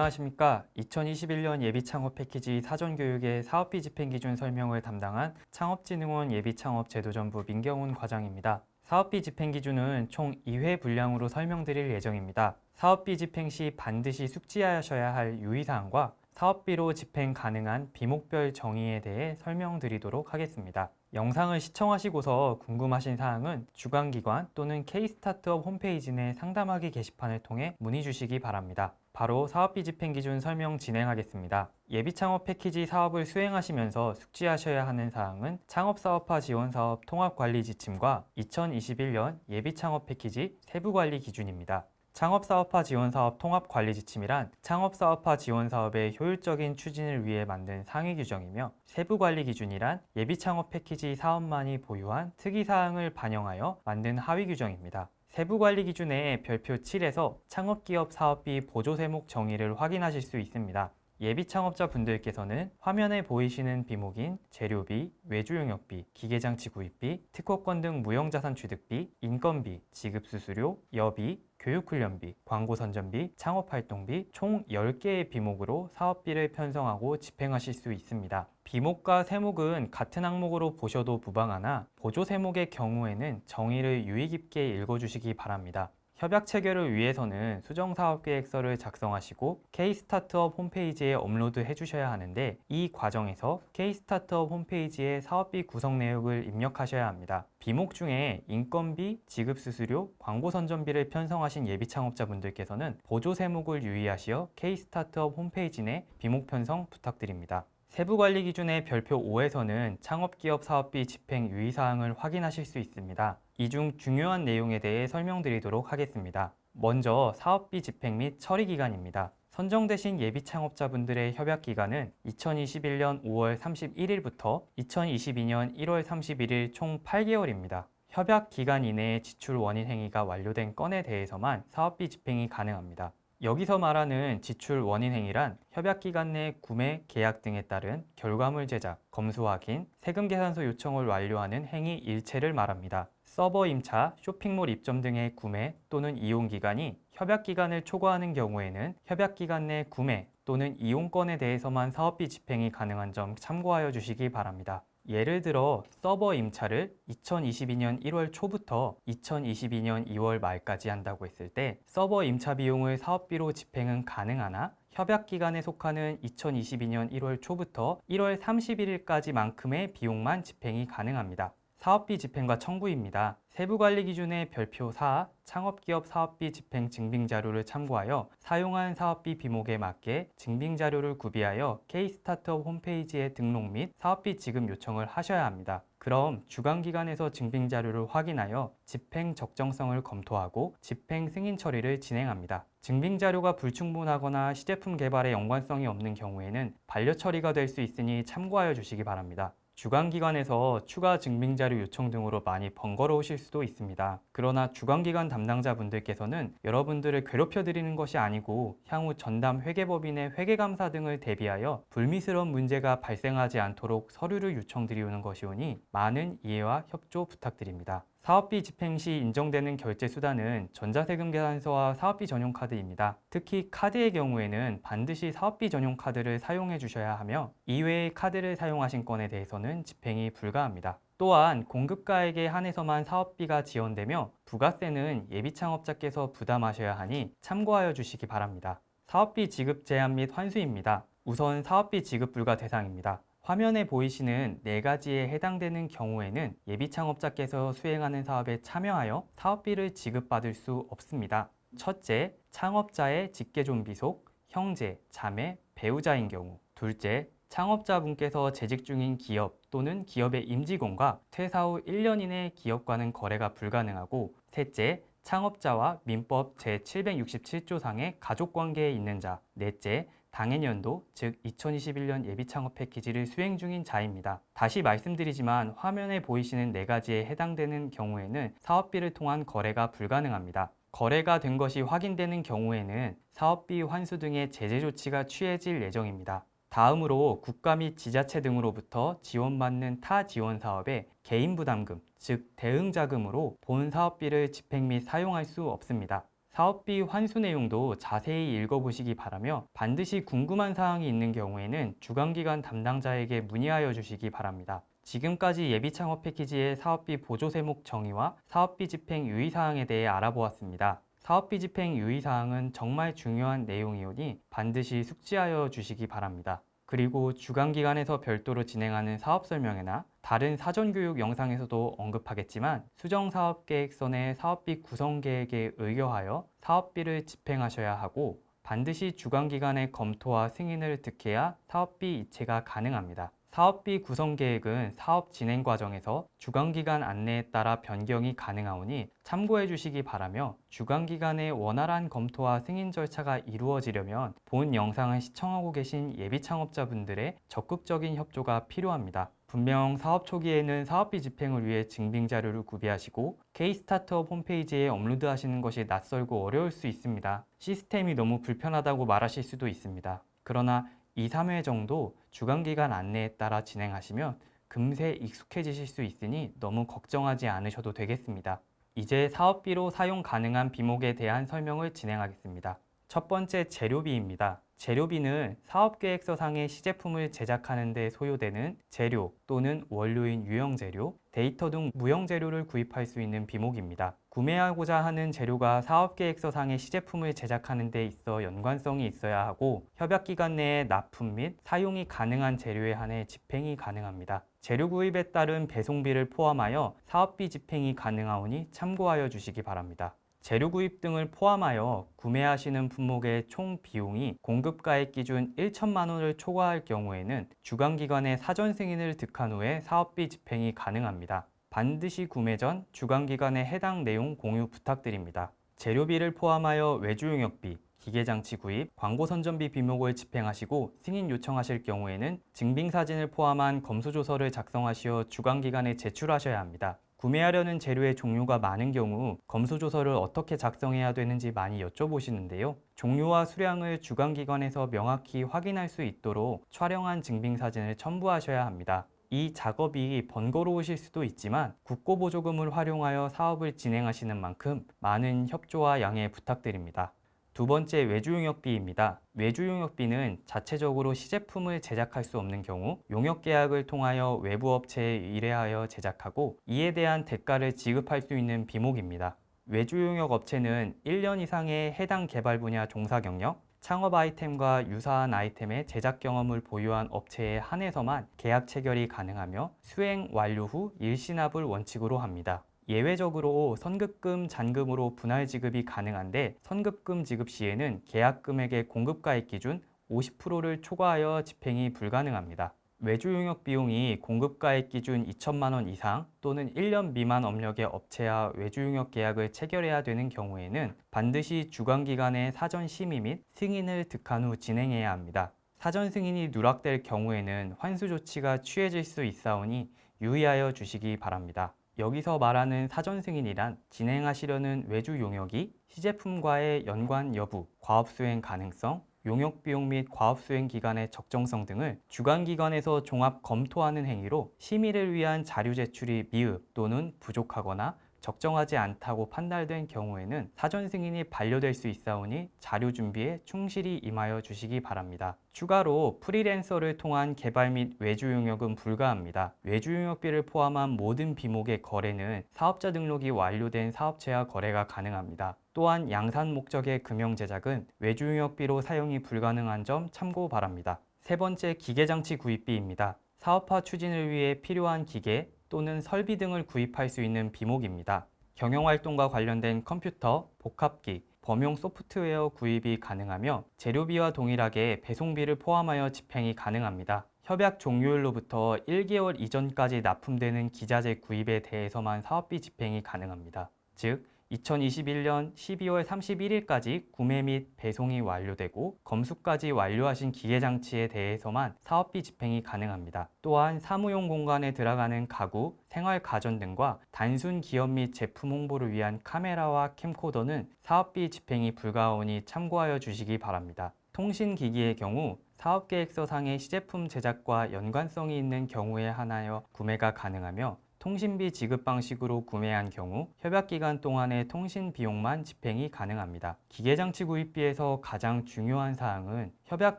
안녕하십니까? 2021년 예비창업 패키지 사전교육의 사업비 집행기준 설명을 담당한 창업진흥원 예비창업제도전부 민경훈 과장입니다. 사업비 집행기준은 총 2회 분량으로 설명드릴 예정입니다. 사업비 집행 시 반드시 숙지하셔야 할 유의사항과 사업비로 집행 가능한 비목별 정의에 대해 설명드리도록 하겠습니다. 영상을 시청하시고서 궁금하신 사항은 주관기관 또는 K스타트업 홈페이지 내 상담하기 게시판을 통해 문의 주시기 바랍니다. 바로 사업비 집행기준 설명 진행하겠습니다. 예비창업 패키지 사업을 수행하시면서 숙지하셔야 하는 사항은 창업사업화 지원사업 통합관리 지침과 2021년 예비창업 패키지 세부관리 기준입니다. 창업사업화 지원사업 통합관리 지침이란 창업사업화 지원사업의 효율적인 추진을 위해 만든 상위 규정이며 세부관리 기준이란 예비창업 패키지 사업만이 보유한 특이사항을 반영하여 만든 하위 규정입니다. 세부관리 기준의 별표 7에서 창업기업 사업비 보조세목 정의를 확인하실 수 있습니다. 예비 창업자 분들께서는 화면에 보이시는 비목인 재료비, 외주용역비, 기계장치 구입비, 특허권 등 무형자산 취득비, 인건비, 지급수수료, 여비, 교육훈련비, 광고선전비, 창업활동비 총 10개의 비목으로 사업비를 편성하고 집행하실 수 있습니다. 비목과 세목은 같은 항목으로 보셔도 무방하나 보조 세목의 경우에는 정의를 유의 깊게 읽어주시기 바랍니다. 협약 체결을 위해서는 수정사업계획서를 작성하시고 K스타트업 홈페이지에 업로드 해 주셔야 하는데 이 과정에서 K스타트업 홈페이지에 사업비 구성 내역을 입력하셔야 합니다. 비목 중에 인건비, 지급수수료, 광고선전비를 편성하신 예비창업자분들께서는 보조 세목을 유의하시어 K스타트업 홈페이지 내 비목 편성 부탁드립니다. 세부관리 기준의 별표 5에서는 창업기업 사업비 집행 유의사항을 확인하실 수 있습니다. 이 중 중요한 내용에 대해 설명드리도록 하겠습니다. 먼저 사업비 집행 및 처리 기간입니다. 선정되신 예비 창업자분들의 협약 기간은 2021년 5월 31일부터 2022년 1월 31일 총 8개월입니다. 협약 기간 이내에 지출 원인 행위가 완료된 건에 대해서만 사업비 집행이 가능합니다. 여기서 말하는 지출 원인 행위란 협약 기간 내 구매, 계약 등에 따른 결과물 제작, 검수 확인, 세금 계산서 요청을 완료하는 행위 일체를 말합니다. 서버 임차, 쇼핑몰 입점 등의 구매 또는 이용 기간이 협약 기간을 초과하는 경우에는 협약 기간 내 구매 또는 이용 건에 대해서만 사업비 집행이 가능한 점 참고하여 주시기 바랍니다. 예를 들어 서버 임차를 2022년 1월 초부터 2022년 2월 말까지 한다고 했을 때 서버 임차 비용을 사업비로 집행은 가능하나 협약 기간에 속하는 2022년 1월 초부터 1월 31일까지만큼의 비용만 집행이 가능합니다. 사업비 집행과 청구입니다. 세부관리 기준의 별표 4 창업기업 사업비 집행 증빙자료를 참고하여 사용한 사업비 비목에 맞게 증빙자료를 구비하여 K스타트업 홈페이지에 등록 및 사업비 지급 요청을 하셔야 합니다. 그럼 주관기관에서 증빙자료를 확인하여 집행 적정성을 검토하고 집행 승인 처리를 진행합니다. 증빙자료가 불충분하거나 시제품 개발에 연관성이 없는 경우에는 반려 처리가 될 수 있으니 참고하여 주시기 바랍니다. 주관기관에서 추가 증빙자료 요청 등으로 많이 번거로우실 수도 있습니다. 그러나 주관기관 담당자분들께서는 여러분들을 괴롭혀드리는 것이 아니고 향후 전담 회계법인의 회계감사 등을 대비하여 불미스러운 문제가 발생하지 않도록 서류를 요청드리는 것이오니 많은 이해와 협조 부탁드립니다. 사업비 집행 시 인정되는 결제 수단은 전자세금 계산서와 사업비 전용 카드입니다. 특히 카드의 경우에는 반드시 사업비 전용 카드를 사용해 주셔야 하며 이외의 카드를 사용하신 건에 대해서는 집행이 불가합니다. 또한 공급가액에 한해서만 사업비가 지원되며 부가세는 예비창업자께서 부담하셔야 하니 참고하여 주시기 바랍니다. 사업비 지급 제한 및 환수입니다. 우선 사업비 지급 불가 대상입니다. 화면에 보이시는 네 가지에 해당되는 경우에는 예비창업자께서 수행하는 사업에 참여하여 사업비를 지급받을 수 없습니다. 첫째, 창업자의 직계존비속, 형제, 자매, 배우자인 경우 둘째, 창업자분께서 재직 중인 기업 또는 기업의 임직원과 퇴사 후 1년 이내 기업과는 거래가 불가능하고 셋째, 창업자와 민법 제767조상의 가족관계에 있는 자 넷째, 당해년도 즉 2021년 예비창업 패키지를 수행 중인 자입니다. 다시 말씀드리지만 화면에 보이시는 네 가지에 해당되는 경우에는 사업비를 통한 거래가 불가능합니다. 거래가 된 것이 확인되는 경우에는 사업비 환수 등의 제재 조치가 취해질 예정입니다. 다음으로 국가 및 지자체 등으로부터 지원받는 타 지원 사업의 개인 부담금, 즉 대응자금으로 본 사업비를 집행 및 사용할 수 없습니다. 사업비 환수 내용도 자세히 읽어보시기 바라며 반드시 궁금한 사항이 있는 경우에는 주관기관 담당자에게 문의하여 주시기 바랍니다. 지금까지 예비 창업 패키지의 사업비 보조 세목 정의와 사업비 집행 유의사항에 대해 알아보았습니다. 사업비 집행 유의사항은 정말 중요한 내용이오니 반드시 숙지하여 주시기 바랍니다. 그리고 주관기관에서 별도로 진행하는 사업 설명회나 다른 사전교육 영상에서도 언급하겠지만 수정사업계획선의 사업비 구성계획에 의거하여 사업비를 집행하셔야 하고 반드시 주관기관의 검토와 승인을 득해야 사업비 이체가 가능합니다. 사업비 구성 계획은 사업 진행 과정에서 주관기관 안내에 따라 변경이 가능하오니 참고해 주시기 바라며 주관기관의 원활한 검토와 승인 절차가 이루어지려면 본 영상을 시청하고 계신 예비 창업자분들의 적극적인 협조가 필요합니다. 분명 사업 초기에는 사업비 집행을 위해 증빙 자료를 구비하시고 K-스타트업 홈페이지에 업로드하시는 것이 낯설고 어려울 수 있습니다. 시스템이 너무 불편하다고 말하실 수도 있습니다. 그러나 2, 3회 정도 주간기간 안내에 따라 진행하시면 금세 익숙해지실 수 있으니 너무 걱정하지 않으셔도 되겠습니다. 이제 사업비로 사용 가능한 비목에 대한 설명을 진행하겠습니다. 첫 번째 재료비입니다. 재료비는 사업계획서상의 시제품을 제작하는 데 소요되는 재료 또는 원료인 유형재료, 데이터 등 무형재료를 구입할 수 있는 비목입니다. 구매하고자 하는 재료가 사업계획서상의 시제품을 제작하는 데 있어 연관성이 있어야 하고 협약기간 내에 납품 및 사용이 가능한 재료에 한해 집행이 가능합니다. 재료 구입에 따른 배송비를 포함하여 사업비 집행이 가능하오니 참고하여 주시기 바랍니다. 재료 구입 등을 포함하여 구매하시는 품목의 총 비용이 공급가액 기준 1천만 원을 초과할 경우에는 주관기관의 사전 승인을 득한 후에 사업비 집행이 가능합니다. 반드시 구매 전 주관기관의 해당 내용 공유 부탁드립니다. 재료비를 포함하여 외주용역비, 기계장치 구입, 광고 선전비 비목을 집행하시고 승인 요청하실 경우에는 증빙사진을 포함한 검수조서를 작성하시어 주관기관에 제출하셔야 합니다. 구매하려는 재료의 종류가 많은 경우 검수조서를 어떻게 작성해야 되는지 많이 여쭤보시는데요. 종류와 수량을 주관기관에서 명확히 확인할 수 있도록 촬영한 증빙사진을 첨부하셔야 합니다. 이 작업이 번거로우실 수도 있지만 국고보조금을 활용하여 사업을 진행하시는 만큼 많은 협조와 양해 부탁드립니다. 두 번째 외주용역비입니다. 외주용역비는 자체적으로 시제품을 제작할 수 없는 경우 용역계약을 통하여 외부 업체에 의뢰하여 제작하고 이에 대한 대가를 지급할 수 있는 비목입니다. 외주용역 업체는 1년 이상의 해당 개발 분야 종사 경력, 창업 아이템과 유사한 아이템의 제작 경험을 보유한 업체에 한해서만 계약 체결이 가능하며 수행 완료 후 일시납을 원칙으로 합니다. 예외적으로 선급금, 잔금으로 분할 지급이 가능한데 선급금 지급 시에는 계약 금액의 공급가액 기준 50%를 초과하여 집행이 불가능합니다. 외주 용역 비용이 공급가액 기준 2천만 원 이상 또는 1년 미만 업력의 업체와 외주 용역 계약을 체결해야 되는 경우에는 반드시 주관기관의 사전 심의 및 승인을 득한 후 진행해야 합니다. 사전 승인이 누락될 경우에는 환수 조치가 취해질 수 있사오니 유의하여 주시기 바랍니다. 여기서 말하는 사전 승인이란 진행하시려는 외주 용역이 시제품과의 연관 여부, 과업 수행 가능성, 용역 비용 및 과업 수행 기간의 적정성 등을 주관기관에서 종합 검토하는 행위로 심의를 위한 자료 제출이 미흡 또는 부족하거나 적정하지 않다고 판단된 경우에는 사전 승인이 반려될 수 있사오니 자료 준비에 충실히 임하여 주시기 바랍니다. 추가로 프리랜서를 통한 개발 및 외주 용역은 불가합니다. 외주 용역비를 포함한 모든 비목의 거래는 사업자 등록이 완료된 사업체와 거래가 가능합니다. 또한 양산 목적의 금형 제작은 외주 용역비로 사용이 불가능한 점 참고 바랍니다. 세 번째 기계장치 구입비입니다. 사업화 추진을 위해 필요한 기계, 또는 설비 등을 구입할 수 있는 비목입니다. 경영활동과 관련된 컴퓨터, 복합기, 범용 소프트웨어 구입이 가능하며 재료비와 동일하게 배송비를 포함하여 집행이 가능합니다. 협약 종료일로부터 1개월 이전까지 납품되는 기자재 구입에 대해서만 사업비 집행이 가능합니다. 즉, 2021년 12월 31일까지 구매 및 배송이 완료되고 검수까지 완료하신 기계장치에 대해서만 사업비 집행이 가능합니다. 또한 사무용 공간에 들어가는 가구, 생활 가전 등과 단순 기업 및 제품 홍보를 위한 카메라와 캠코더는 사업비 집행이 불가하오니 참고하여 주시기 바랍니다. 통신기기의 경우 사업계획서상의 시제품 제작과 연관성이 있는 경우에 한하여 구매가 가능하며 통신비 지급 방식으로 구매한 경우 협약기간 동안의 통신 비용만 집행이 가능합니다. 기계장치 구입비에서 가장 중요한 사항은 협약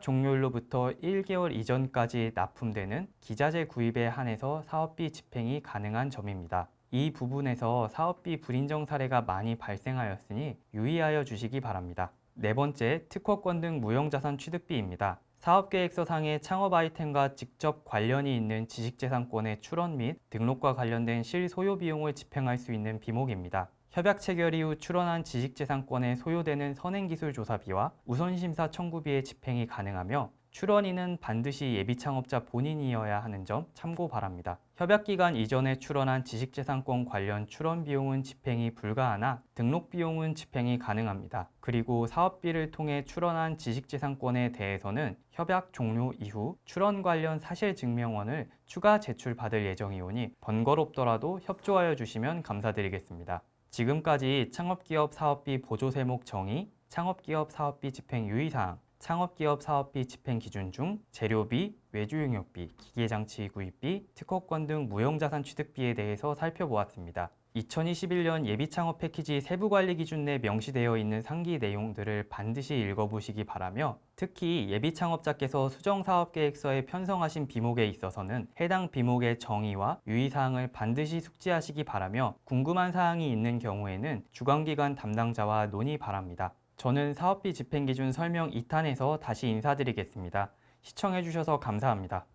종료일로부터 1개월 이전까지 납품되는 기자재 구입에 한해서 사업비 집행이 가능한 점입니다. 이 부분에서 사업비 불인정 사례가 많이 발생하였으니 유의하여 주시기 바랍니다. 네 번째, 특허권 등 무형자산 취득비입니다. 사업계획서상의 창업 아이템과 직접 관련이 있는 지식재산권의 출원 및 등록과 관련된 실소요 비용을 집행할 수 있는 비목입니다. 협약 체결 이후 출원한 지식재산권에 소요되는 선행기술조사비와 우선심사 청구비의 집행이 가능하며 출원인은 반드시 예비 창업자 본인이어야 하는 점 참고 바랍니다. 협약기간 이전에 출원한 지식재산권 관련 출원 비용은 집행이 불가하나 등록 비용은 집행이 가능합니다. 그리고 사업비를 통해 출원한 지식재산권에 대해서는 협약 종료 이후 출원 관련 사실증명원을 추가 제출받을 예정이오니 번거롭더라도 협조하여 주시면 감사드리겠습니다. 지금까지 창업기업 사업비 보조세목 정의, 창업기업 사업비 집행 유의사항, 창업기업 사업비 집행 기준 중 재료비, 외주용역비, 기계장치 구입비, 특허권 등 무형자산 취득비에 대해서 살펴보았습니다. 2021년 예비창업 패키지 세부관리 기준 내 명시되어 있는 상기 내용들을 반드시 읽어보시기 바라며 특히 예비창업자께서 수정사업계획서에 편성하신 비목에 있어서는 해당 비목의 정의와 유의사항을 반드시 숙지하시기 바라며 궁금한 사항이 있는 경우에는 주관기관 담당자와 논의 바랍니다. 저는 사업비 집행기준 설명 2탄에서 다시 인사드리겠습니다. 시청해주셔서 감사합니다.